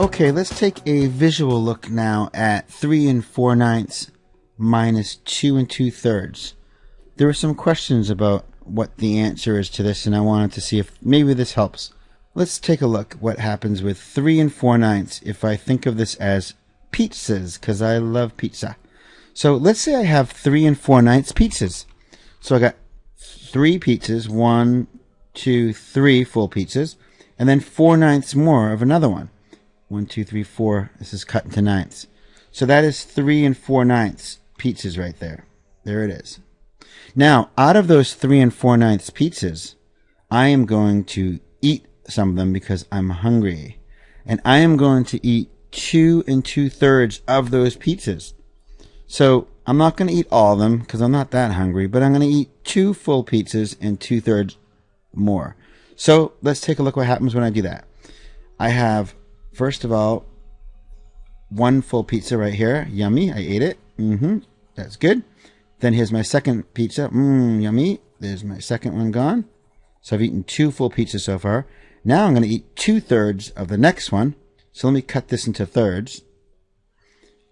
Okay, let's take a visual look now at 3 and 4 ninths minus 2 and 2 thirds. There were some questions about what the answer is to this, and I wanted to see if maybe this helps. Let's take a look what happens with 3 and 4 ninths if I think of this as pizzas, because I love pizza. So let's say I have 3 and 4 ninths pizzas. So I got three pizzas, one, two, three full pizzas, and then four ninths more of another one. One, two, three, four. This is cut into ninths. So that is three and four ninths pizzas right there. There it is. Now, out of those three and four ninths pizzas, I am going to eat some of them because I'm hungry. And I am going to eat two and two thirds of those pizzas. So I'm not going to eat all of them because I'm not that hungry, but I'm going to eat two full pizzas and two thirds more. So let's take a look what happens when I do that. I have, first of all, one full pizza right here. Yummy. I ate it. Mm-hmm. That's good. Then here's my second pizza. Mmm, yummy. There's my second one gone. So I've eaten two full pizzas so far. Now I'm going to eat two thirds of the next one. So let me cut this into thirds.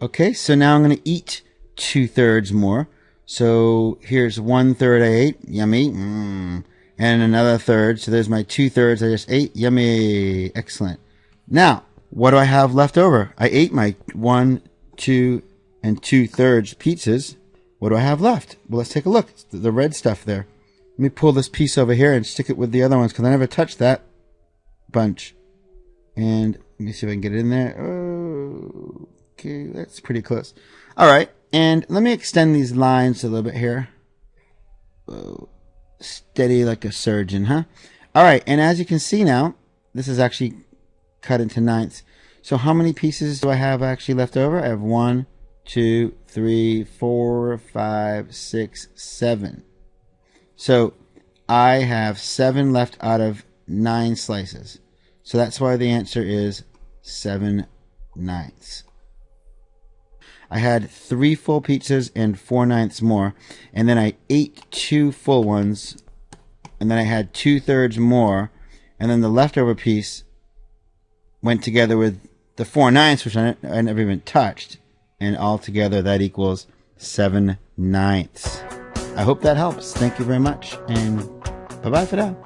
Okay, so now I'm going to eat two thirds more. So here's one third I ate. Yummy. Mmm. And another third. So there's my two thirds I just ate. Yummy. Excellent. Now, what do I have left over? I ate my one, two, and two thirds pizzas. What do I have left? Well, let's take a look. It's the red stuff there. Let me pull this piece over here and stick it with the other ones because I never touched that bunch. And let me see if I can get it in there. Okay, that's pretty close. All right, and let me extend these lines a little bit here. Whoa. Steady like a surgeon, huh? All right, and as you can see now, this is actually cut into ninths. So how many pieces do I have actually left over? I have one, two, three, four, five, six, seven. So I have seven left out of nine slices. So that's why the answer is seven ninths. I had three full pizzas and four ninths more, and then I ate two full ones, and then I had two thirds more, and then the leftover piece went together with the four ninths, which I, I never even touched, and altogether that equals seven ninths. I hope that helps. Thank you very much, and bye bye for now.